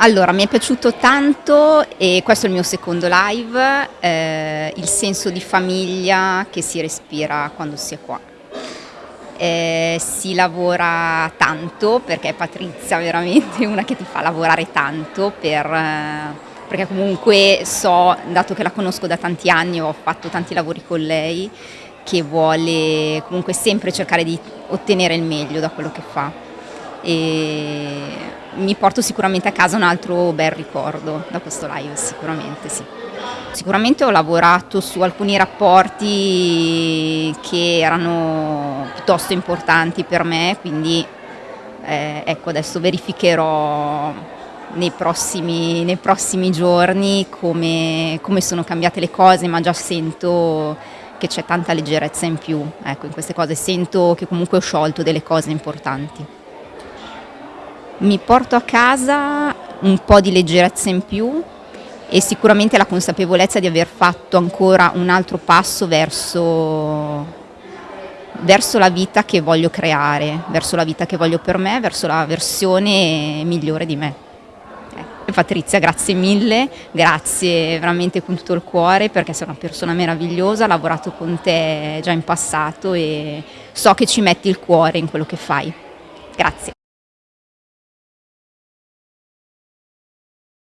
Allora, mi è piaciuto tanto e questo è il mio secondo live, eh, il senso di famiglia che si respira quando si è qua. Eh, si lavora tanto perché Patrizia è veramente una che ti fa lavorare tanto per, eh, perché comunque so, dato che la conosco da tanti anni, ho fatto tanti lavori con lei, che vuole comunque sempre cercare di ottenere il meglio da quello che fa e mi porto sicuramente a casa un altro bel ricordo da questo live, sicuramente sì. Sicuramente ho lavorato su alcuni rapporti che erano piuttosto importanti per me, quindi eh, ecco adesso verificherò nei prossimi, nei prossimi giorni come, come sono cambiate le cose, ma già sento che c'è tanta leggerezza in più, ecco in queste cose sento che comunque ho sciolto delle cose importanti. Mi porto a casa un po' di leggerezza in più e sicuramente la consapevolezza di aver fatto ancora un altro passo verso, verso la vita che voglio creare, verso la vita che voglio per me, verso la versione migliore di me. Eh, Patrizia, grazie mille, grazie veramente con tutto il cuore perché sei una persona meravigliosa, ho lavorato con te già in passato e so che ci metti il cuore in quello che fai. Grazie.